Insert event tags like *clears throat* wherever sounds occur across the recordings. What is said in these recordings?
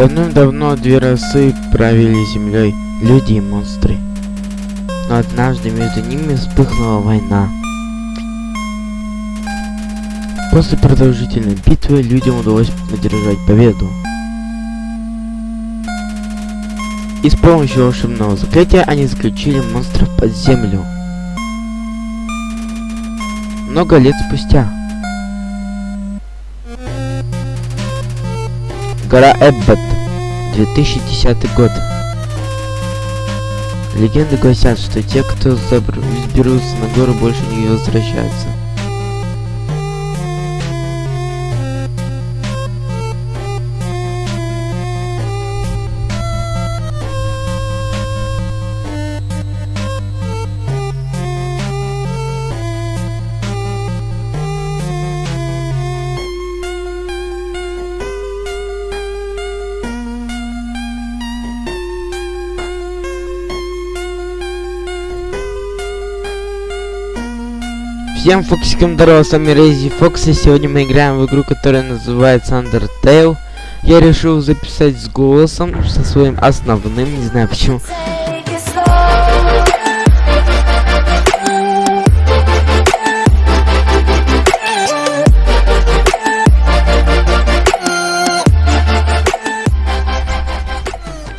Давным-давно две расы правили землей, люди и монстры. Но однажды между ними вспыхнула война. После продолжительной битвы людям удалось одержать победу. И с помощью волшебного заклятия они заключили монстров под землю. Много лет спустя. Гора Эббот. 2010 год. Легенды гласят, что те, кто забр... взберутся на гору, больше не возвращаются. Всем фоксикам здорово, с вами Рейзи Фокс, и сегодня мы играем в игру, которая называется Undertale. Я решил записать с голосом, со своим основным, не знаю почему.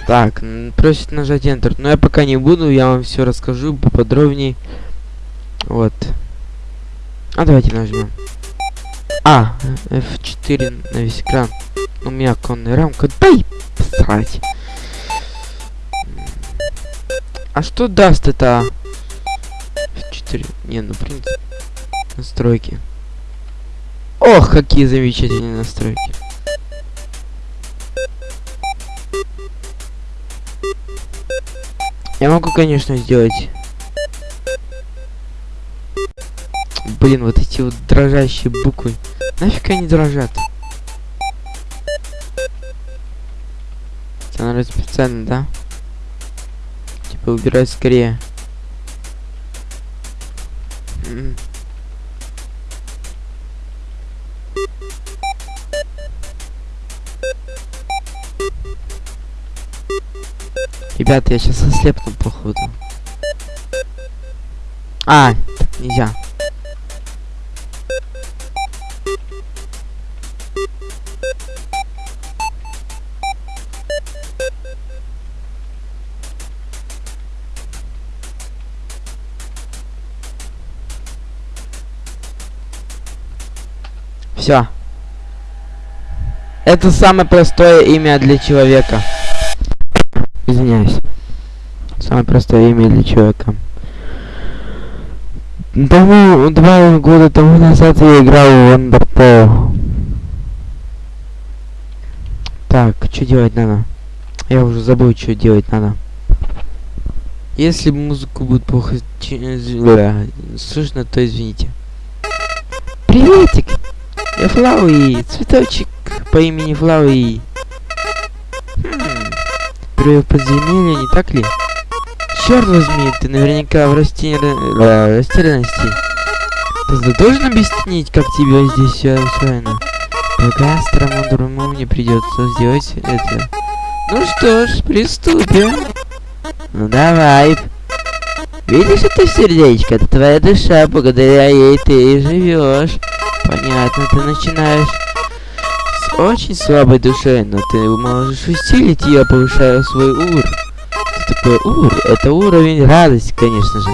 Так, просит нажать Enter, но я пока не буду, я вам все расскажу поподробнее. Вот. А давайте нажмем. А, F4 на весь экран. У меня конная рамка. Дай посрать. А что даст это? F4. Не, ну принцип. Настройки. Ох, какие замечательные настройки. Я могу, конечно, сделать Блин, вот эти вот дрожащие буквы. Нафиг они дрожат? Это, наверное, специально, да? Типа, убирать скорее. Ребята, я сейчас ослепну, походу. А, нельзя. Все. Это самое простое имя для человека. Извиняюсь. Самое простое имя для человека. Тому, два года тому назад я играл в Undertale. Так, что делать надо? Я уже забыл, что делать надо. Если музыку будет плохо слышно, то извините. Приветик! Флауи, цветочек по имени Флауи. Хм, первое подземелье, не так ли? Черт возьми, ты наверняка в растер... растерянности. Ты должен объяснить, как тебе здесь все устроено? Пока старому дурому мне придется сделать это. Ну что ж, приступим. Ну давай. Видишь это сердечко? Это твоя душа, благодаря ей ты и живешь. Понятно, ты начинаешь с очень слабой душой, но ты можешь усилить ее, повышая свой ур. Что такое ур? Это уровень радости, конечно же.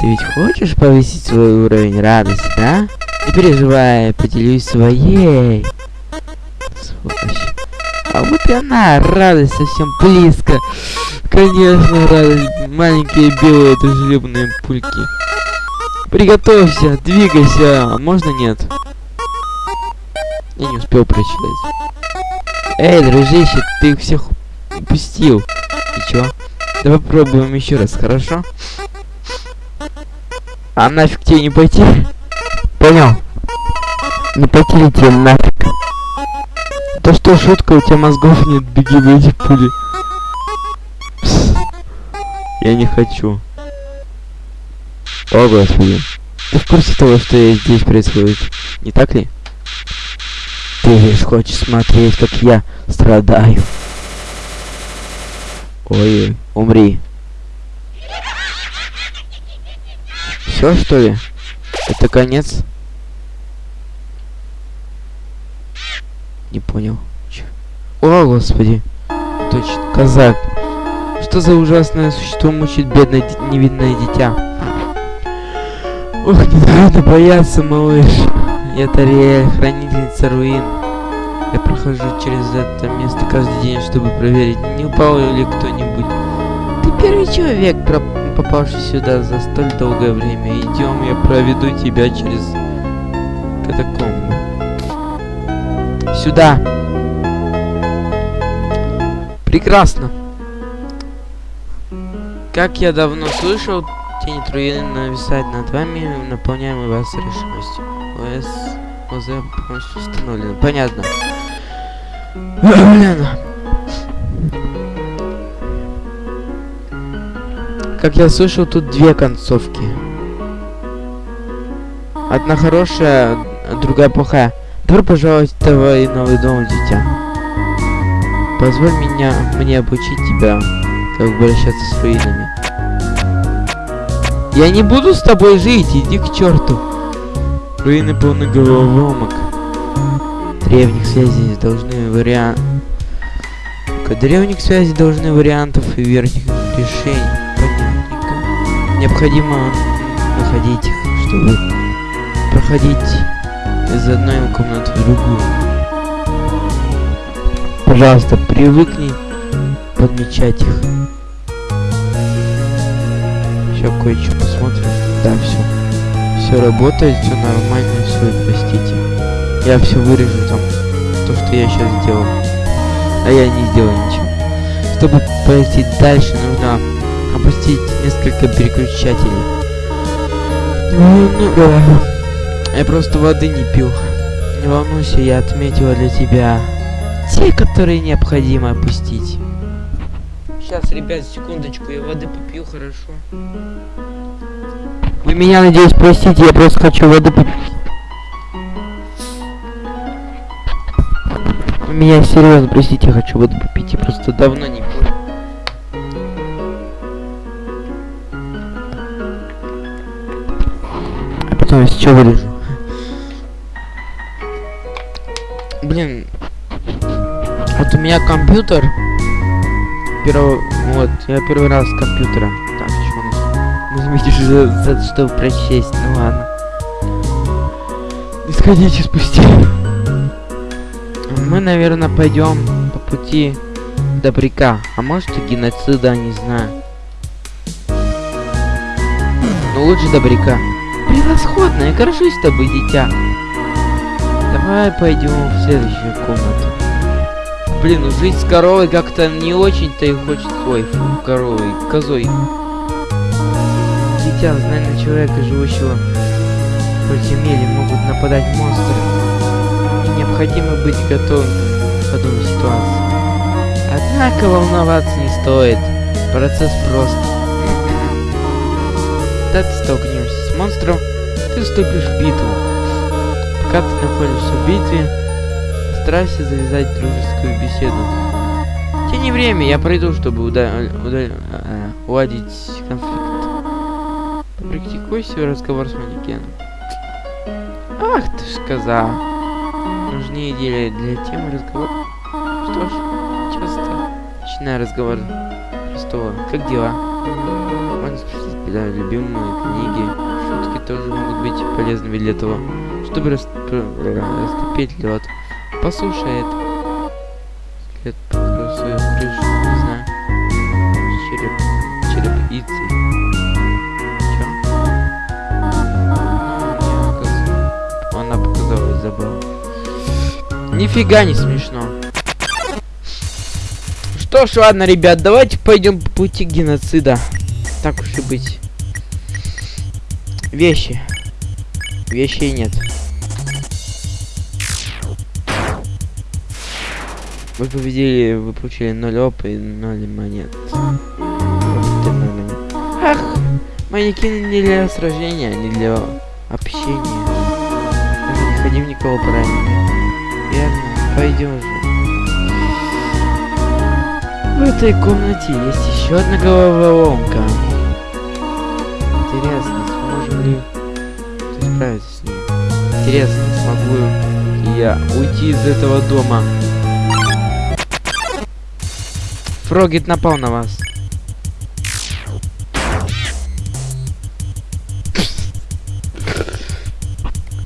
Ты ведь хочешь повысить свой уровень радости, да? Не переживай, поделюсь своей. Сволочь. А вот и она, радость совсем близко. Конечно, радость. Маленькие белые дружелюбные пульки. Приготовься, двигайся. Можно нет? Я не успел прочитать. Эй, дружище, ты их всех упустил. И чё? Давай попробуем еще раз, хорошо? А нафиг тебе не пойти? Понял? Не пойти тебе нафиг? Да что, шутка, у тебя мозгов нет, беги в эти пули. Пс. Я не хочу. О, господи. Ты в курсе того, что здесь происходит? Не так ли? Ты лишь хочешь смотреть, как я страдаю. Ой, умри. Все что ли? Это конец? Не понял. Чё? О, господи. Точно, казак. Что за ужасное существо мучает бедное невинное дитя? Ох, не надо *laughs* бояться, малыш. Я Тариэль, хранительница руин. Я прохожу через это место каждый день, чтобы проверить, не упал ли кто-нибудь. Ты первый человек, попавший сюда за столь долгое время. Идем, я проведу тебя через катакомбы. Сюда. Прекрасно. Как я давно слышал, тени Труины нависают над вами, наполняемые вас решимостью. ОС ОЗ полностью установлено. Понятно. Блин. Как я слышал, тут две концовки. Одна хорошая, другая плохая. Добро пожаловать в твой новый дом, дитя. Позволь меня, мне обучить тебя, как обращаться с руинами. Я не буду с тобой жить, иди к черту. Руины полны головоломок. Древних связей должны вариант... Древних связей должны вариантов и верхних решений. Понятненько. Необходимо находить их, чтобы проходить из одной комнаты в другую. Пожалуйста, привыкни подмечать их. Сейчас кое-что посмотрим. Да, все. Все работает, все нормально, все, простите. Я все вырежу там, то, что я сейчас сделал. А я не сделал ничего. Чтобы пойти дальше, нужно опустить несколько переключателей. Ну, ну. Я просто воды не пил. Не волнуйся, я отметила для тебя те, которые необходимо опустить. Сейчас, ребят, секундочку, я воды попью, хорошо. Вы меня, надеюсь, простите, я просто хочу воды попить. Вы меня серьезно, простите, я хочу воды попить, я просто давно не пил. А потом я сейчас вырежу. Блин, вот у меня компьютер. Первый, вот, я первый раз с компьютера. Так, у нас? Ну, заметишь, за, за что прочесть, ну ладно. Исходите спусти. Мы, наверное, пойдем по пути добряка. А может и геноцида, не знаю. Но лучше добряка. Превосходно, я горжусь тобой, дитя. Давай пойдем в следующую комнату. Блин, ну жить с коровой как-то не очень-то и хочется. Ой, фу, коровой, козой. Дитя, знай на человека, живущего в подземелье, могут нападать монстры. И необходимо быть готовым к подобной ситуации. Однако волноваться не стоит. Процесс прост. *clears throat* Когда ты столкнешься с монстром, ты вступишь в битву. Пока ты находишься в битве, старайся завязать дружескую беседу. Тяни время, я пройду, чтобы уда- уда- а, уладить конфликт. Практикуй свой разговор с манекеном. Ах ты ж коза. Нужнее идеи для темы разговора. Что ж, часто начинаю разговор простого. Как дела? Можно спросить, да, любимые книги. Шутки тоже могут быть полезными для того, чтобы пр- растопить лед. Лед покрыл свою не знаю. Череп, мне показ- Она показалась забавно. Нифига не смешно. Что ж, ладно, ребят, давайте пойдем по пути геноцида. Так уж и быть. Вещи. Вещей нет. Вы победили, вы получили 0 опыта и 0 монет. Ах, манекены не для сражения, не для общения. Даже не ходи в никого поранить. Верно, пойдем же. В этой комнате есть еще одна головоломка. Интересно, сможем ли справиться с ней? Интересно, смогу я уйти из этого дома? Фрогит напал на вас.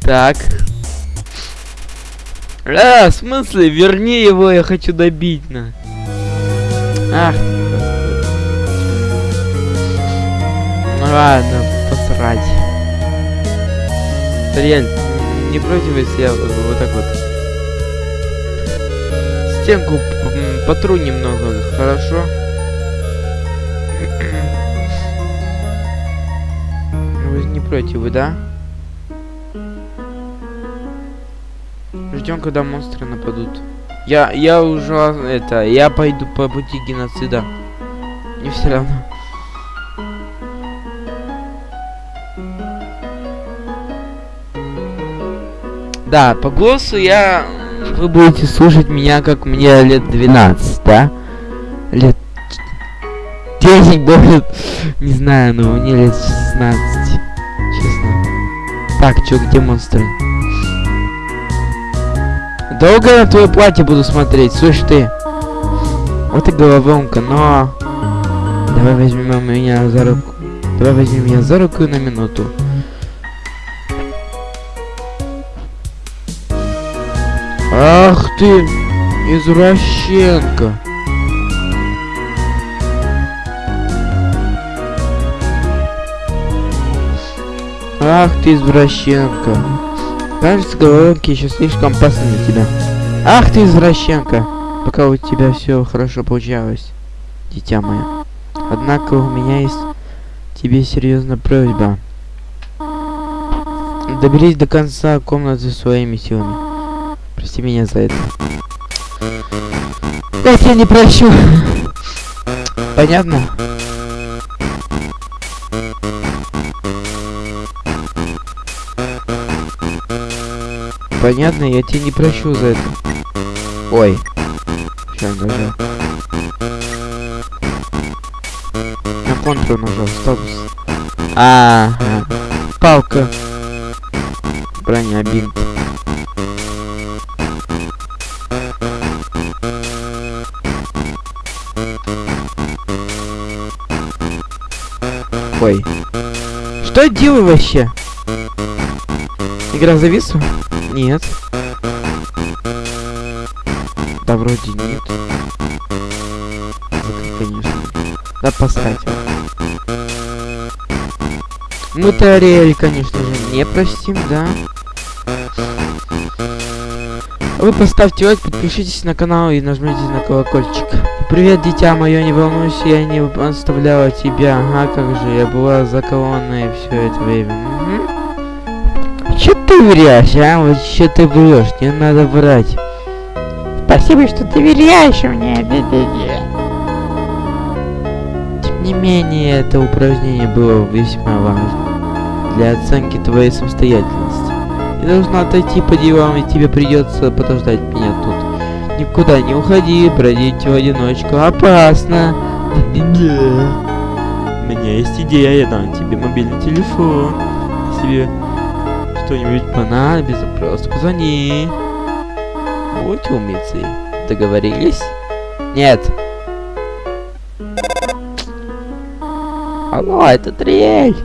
Так. А, в смысле? Верни его, я хочу добить, на. Ах, Ну ладно, посрать. Тариэль, не против, если я вот так вот стенку потру немного, хорошо? *clears throat* Вы не против, вы, да? Ждем, когда монстры нападут. Я, я уже, это, я пойду по пути геноцида. Не все равно. Да, по голосу я... Вы будете слушать меня, как мне лет 12, да? Лет... 10 будет... *laughs* Не знаю, но мне лет 16. Честно. Так, чё, где монстры? Долго на твое платье буду смотреть, слышь ты. Вот и головоломка, но... Давай возьмем меня за руку. Давай возьмем меня за руку на минуту. Ах ты, извращенка. Ах ты, извращенка. Кажется, головоломки еще слишком опасны для тебя. Ах ты, извращенка! Пока у тебя все хорошо получалось, дитя мое. Однако у меня есть тебе серьезная просьба. Доберись до конца комнаты своими силами. Прости меня за это. Я тебя не прощу. Понятно? Понятно, я тебя не прощу за это. Ой. Сейчас нажал. На контрол нажал, статус. А, -а, -а. палка. Броня, бинт. Ой. Что я делаю вообще? Игра зависла? Нет. Да вроде нет. конечно. Да посрать. Мы-то Ариэль, конечно же, не простим, да? Вы поставьте лайк, подпишитесь на канал и нажмите на колокольчик. Привет, дитя мое, не волнуйся, я не оставляла тебя. А как же, я была заколонной все это время. Угу. Че ты врешь, а? Вот что ты врешь, не надо врать. Спасибо, что ты доверяешь мне. Тем не менее, это упражнение было весьма важно для оценки твоей самостоятельности. Я должна отойти по делам, и тебе придется подождать меня. Никуда не уходи, бродить в одиночку опасно. У меня есть идея, я дам тебе мобильный телефон. Если что-нибудь понадобится, просто позвони. Будь умницей. Договорились? Нет. Алло, это Триэль.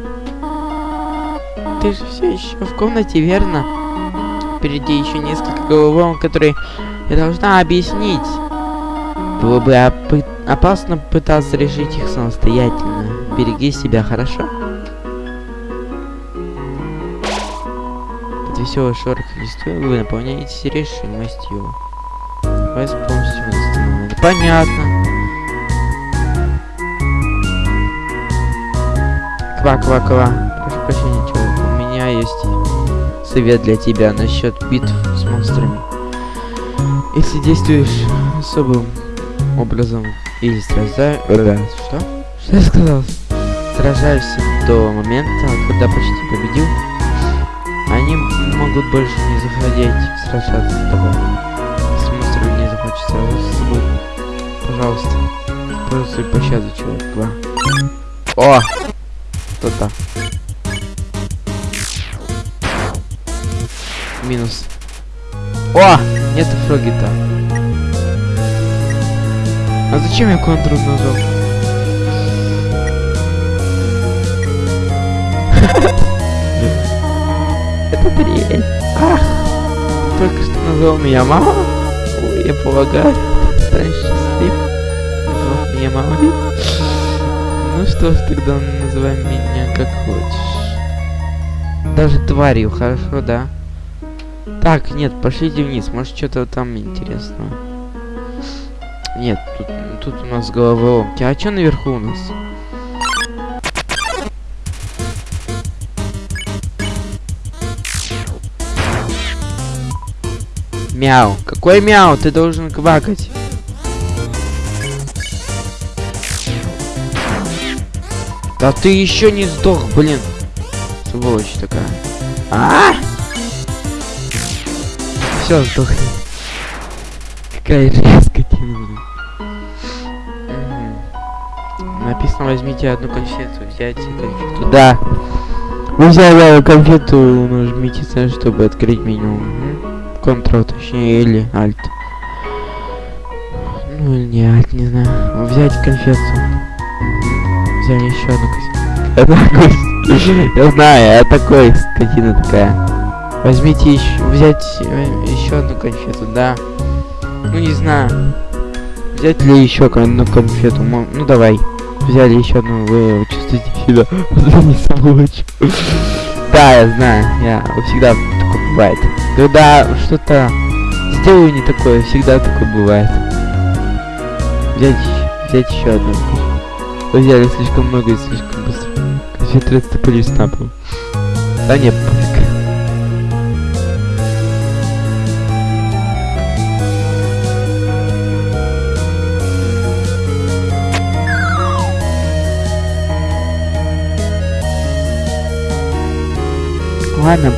Ты же все еще в комнате, верно? Впереди еще несколько головолом, которые я должна объяснить. Было бы опы опасно пытаться решить их самостоятельно. Береги себя, хорошо? Под веселый шорох листвы вы наполняетесь решимостью. Вас полностью восстановлено. Понятно. Ква-ква-ква. Прошу прощения, человек. У меня есть совет для тебя насчет битв с монстрами. Если действуешь особым образом или сражаешь... Что? Что я сказал? Сражаешься до момента, когда почти победил, они могут больше не заходить сражаться с тобой. хочется. Вот с тобой. Пожалуйста. Просто пощаду, человек. Два. О! Кто-то. Минус. О! Нет фрогита. А зачем я контур нажал? *laughs* Это трель. Ах! Только что назвал меня мама. Ой, я полагаю, ты станешь счастлив. Назвал меня мамой. Ну что ж, тогда называй меня как хочешь. Даже тварью, хорошо, да? Так, нет, пошлите вниз, может что-то там интересного. Нет, тут, тут у нас головоломки. А что наверху у нас? Мяу. Какой мяу? Ты должен квакать. Да ты еще не сдох, блин. Сволочь такая. А! Все, сдохни. Какая резкая блин. Написано, возьмите одну конфету, взять конфету. Да. Вы взяли конфету, нажмите C, чтобы открыть меню. Ctrl, точнее, или Alt. Ну или не Alt, не знаю. Взять конфету. Взяли еще одну конфету. *laughs* Я знаю, я такой, скотина такая. Возьмите еще, взять еще одну конфету, да. Ну не знаю. Взять ли еще одну конфету? Ну давай. Взяли еще одну, вы чувствуете себя *laughs* не сволочь. Да, я знаю, я всегда такое бывает. Когда что-то сделаю не такое, всегда такое бывает. Взять, взять еще одну. Вы взяли слишком много и слишком быстро. Конфеты рассыпались на. Да нет, Ладно,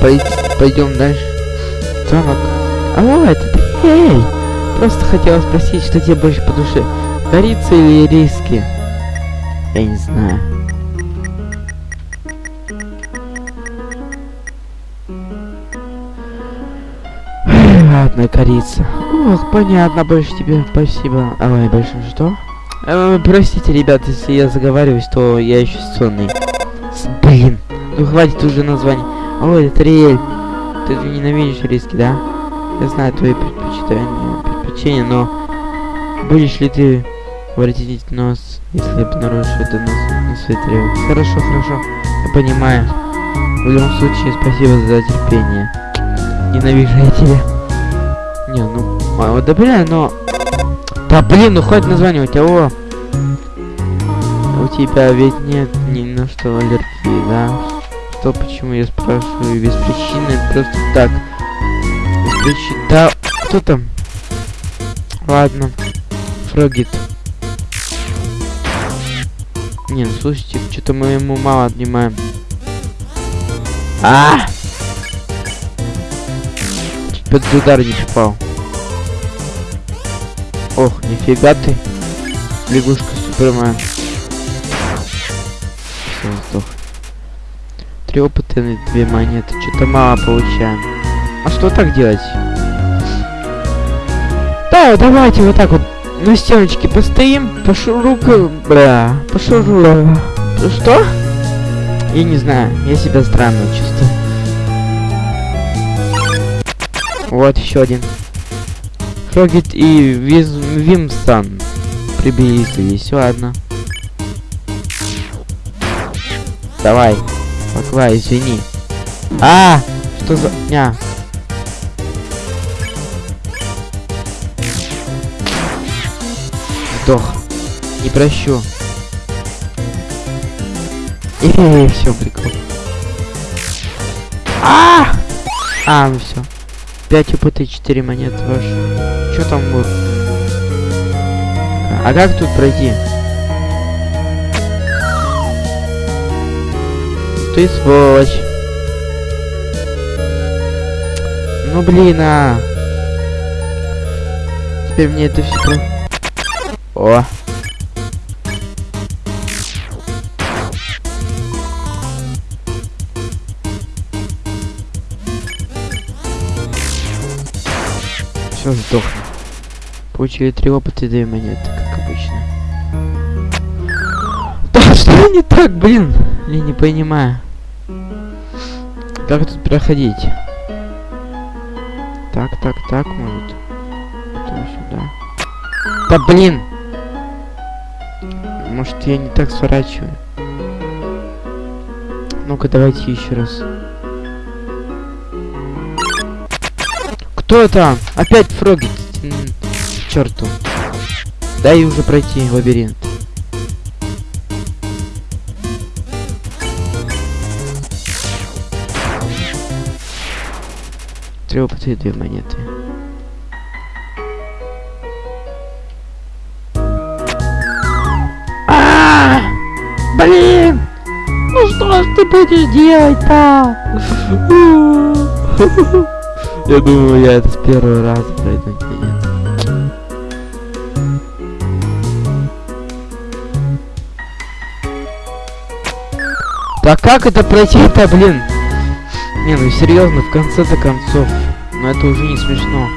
пойдем дальше. Звонок. Алло, это? Эй! Просто хотела спросить, что тебе больше по душе. Корица или риски? Я не знаю. Ладно, корица. Ох, понятно, больше тебе спасибо. Ой, больше что? Э, простите, ребят, если я заговариваюсь, то я еще сонный. Блин, ну хватит уже названий. Ой, это Риэль. Ты ненавидишь риски, да? Я знаю твои предпочитания, предпочтения, но будешь ли ты воротить нос, если обнаружишь это на, на тарелке? Хорошо, хорошо. Я понимаю. В любом случае, спасибо за терпение. Ненавижу я тебя. Не, ну, а, да блин, но... Да блин, ну хватит названивать, алло. У тебя ведь нет ни на что аллергии, да? Что, почему я спрашиваю без причины, просто так. Без причины. Да, кто там? Ладно. Фрогит. Не, ну слушайте, что-то мы ему мало отнимаем. А! Чуть под удар не попал. Ох, нифига ты. Лягушка Супермен. Все, сдох. Три опыта на две монеты. Что-то мало получаем. А что так делать? Да, давайте вот так вот на стеночке постоим, пошурука, бля, пошуру... Что? Я не знаю, я себя странно чувствую. Вот еще один. Фрогит и Виз... Вимсан приблизились, ладно. Давай. Аква, извини. А! Что за... Ня. Сдох. Не прощу. *laughs* И все, прикол. А! А, ну все. 5 УПТ, 4 монеты ваши. Что там будет? А как тут пройти? Ты сволочь. Ну блин, а. теперь мне это все. О! Все, сдохну. Получили три опыта и две монеты, как обычно. Да что не так, блин? Я не понимаю. Как тут проходить? Так, так, так, может. Потом сюда. Да блин! Может я не так сворачиваю? Ну-ка давайте еще раз. Кто там? Опять фроги. Черту. Дай уже пройти лабиринт. Три опыта и две монеты. А, Блин! Ну что ж ты будешь делать-то? *laughs* Я думаю, я это с первого раза пройду. Нет. Как это пройти-то, блин? Не, ну серьезно, в конце-то концов. Но это уже не смешно.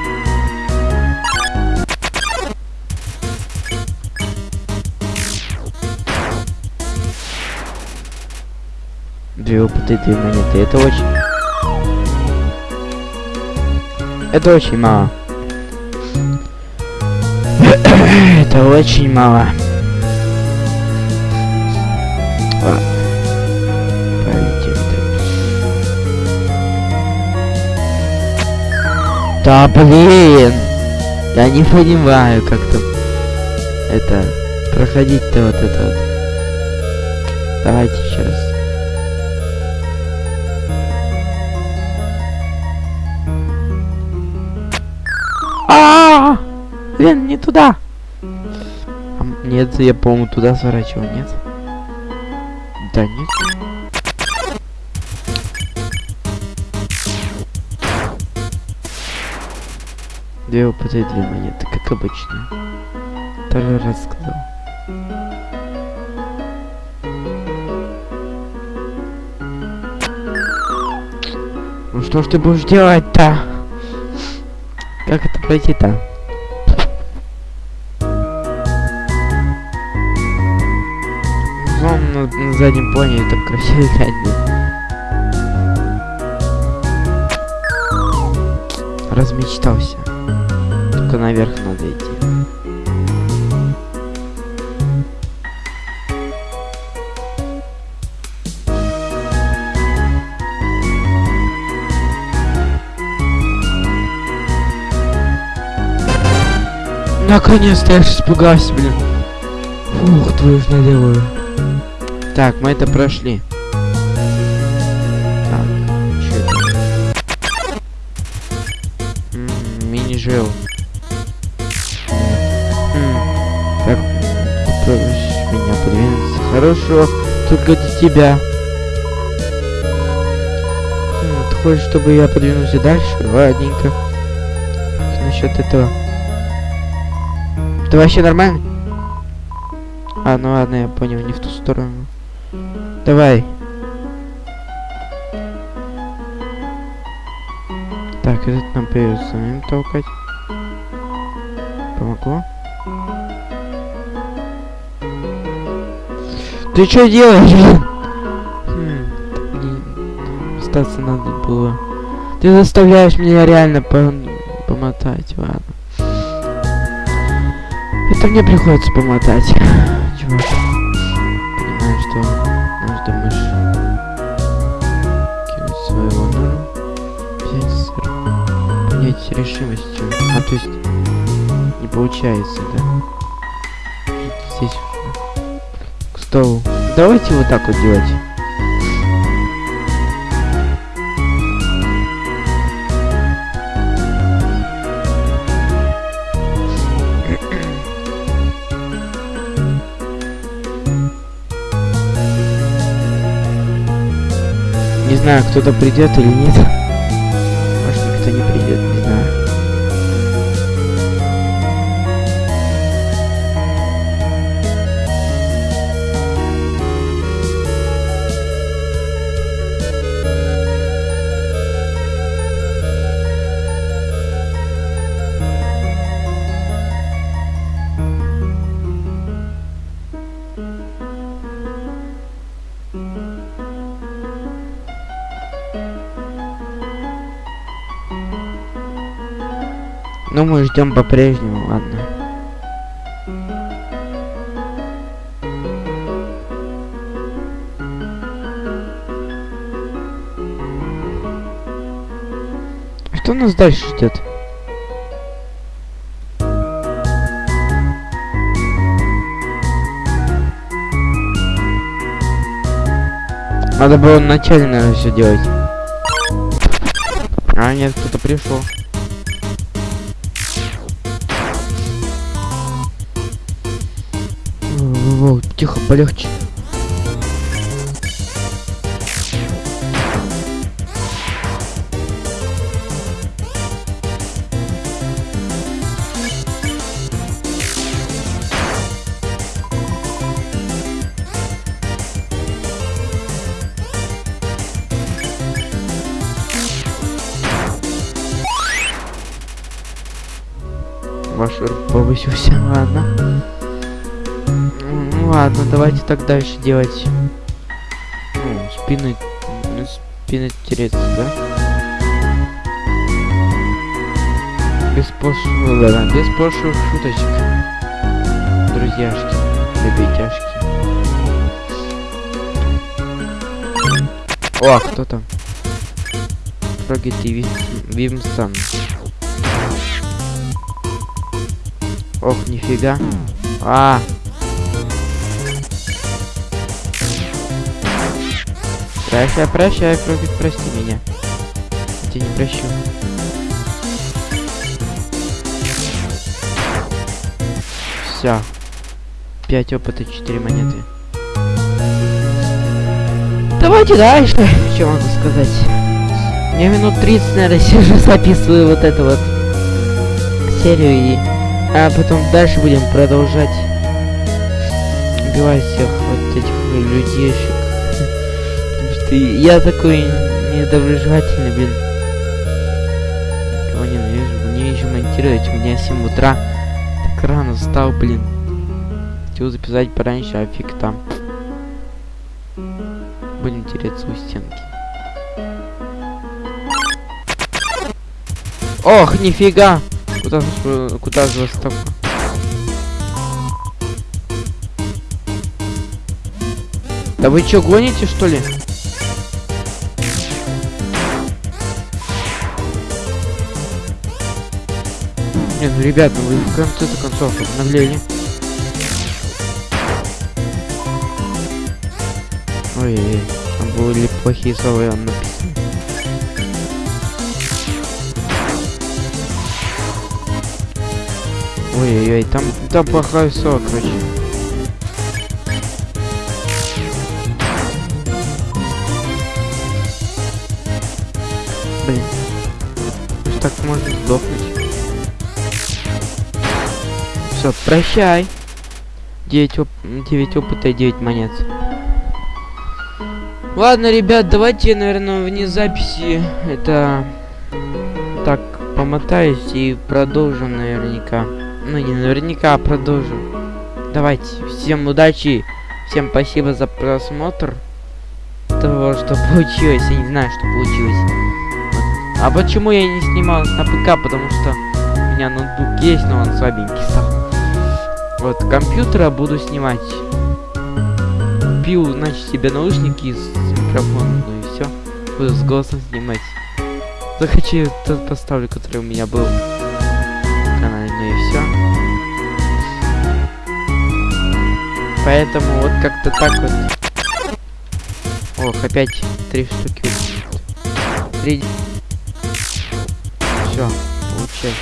Две опыта и две монеты. Это очень... Это очень мало. *coughs* это очень мало. Да блин! Я не понимаю, как там это проходить-то вот это вот. Давайте раз. А, Блин, не туда. Нет, я, по-моему, туда сворачивал, нет? Да, нет. Две опыта и две монеты, как обычно. Второй раз сказал. Ну что ж ты будешь делать-то? Как это пройти-то? Вон на, на заднем плане так красиво играть. Размечтался. Только наверх надо идти. Наконец-то я испугался, блин. Фух, твою ж наделаю. Так, мы это прошли. Хорошо, только для тебя. М, Ты хочешь, чтобы я подвинулся дальше? Ладненько. Как насчет этого? Это вообще нормально? А, ну ладно, я понял, не в ту сторону. Давай. Так, этот нам придется самим толкать. Помогло? Ты что делаешь, Остаться надо было. Ты заставляешь меня реально по помотать, ладно. Это мне приходится помотать. Чувак. Понимаю, что нужно мышь кинуть своего сыр. Понять решимостью. А то есть не получается, да? Здесь. К столу. Давайте вот так вот делать. Не знаю, кто-то придет или нет. Ждем по-прежнему, ладно. Что нас дальше ждет? Надо было наверное, все делать. А, нет, кто-то пришел. Тихо, полегче. Ваш повысился, ладно. Ну давайте так дальше делать. Ну, спины, ну, спины тереться, да? Без пошлых, да, без пошлых шуточек. Друзьяшки, ребятяшки. О, а кто там? Трогайте Вимстан. Ох, нифига. А, Прощай, прощай, Фрогит, прости меня. Я тебя не прощу. Все. 5 опыта, 4 монеты. Давайте дальше. Что могу сказать? Я минут 30, наверное, сижу, *laughs* записываю вот эту вот серию и... А потом дальше будем продолжать убивать всех вот этих людейшек ты... Я такой недоброжелательный, блин. Кого ненавижу? Мне еще монтировать. У меня 7 утра. Так рано встал, блин. Хотел записать пораньше, а фиг там. Будем тереться у стенки. Ох, нифига! Куда, куда же вас так? Да вы чё, гоните, что ли? Не, ну ребят, ну вы в конце-то концов обновление. Ой-ой-ой, там были плохие слова написаны. Ой-ой-ой, там, там плохое слово, короче. Блин. Так можно сдохнуть. Все, прощай. 9, оп 9 опыта и 9 монет. Ладно, ребят, давайте, наверное, вне записи это так помотаюсь и продолжим наверняка. Ну, не наверняка, а продолжим. Давайте, всем удачи, всем спасибо за просмотр того, что получилось. Я не знаю, что получилось. А почему я не снимал на ПК? Потому что у меня ноутбук есть, но он слабенький стал. Вот, компьютера буду снимать. Купил, значит, себе наушники с микрофоном, ну и все. Буду с голосом снимать. Захочу тот поставлю, который у меня был канале, ну и все. Поэтому вот как-то так вот. Ох, опять три штуки. Три. Все, получай.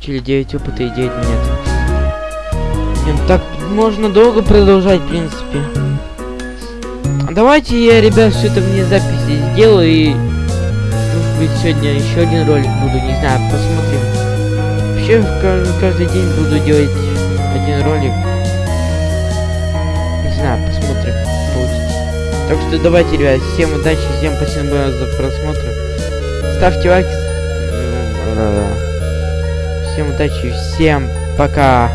Чили 9 опыта и 9 монет. Так можно долго продолжать, в принципе. Давайте я, ребят, все это вне записи сделаю и... Может быть, сегодня еще один ролик буду, не знаю, посмотрим. Вообще, каждый день буду делать один ролик. Не знаю, посмотрим. Так что давайте, ребят, всем удачи, всем спасибо за просмотр. Ставьте лайки. Всем удачи, всем пока.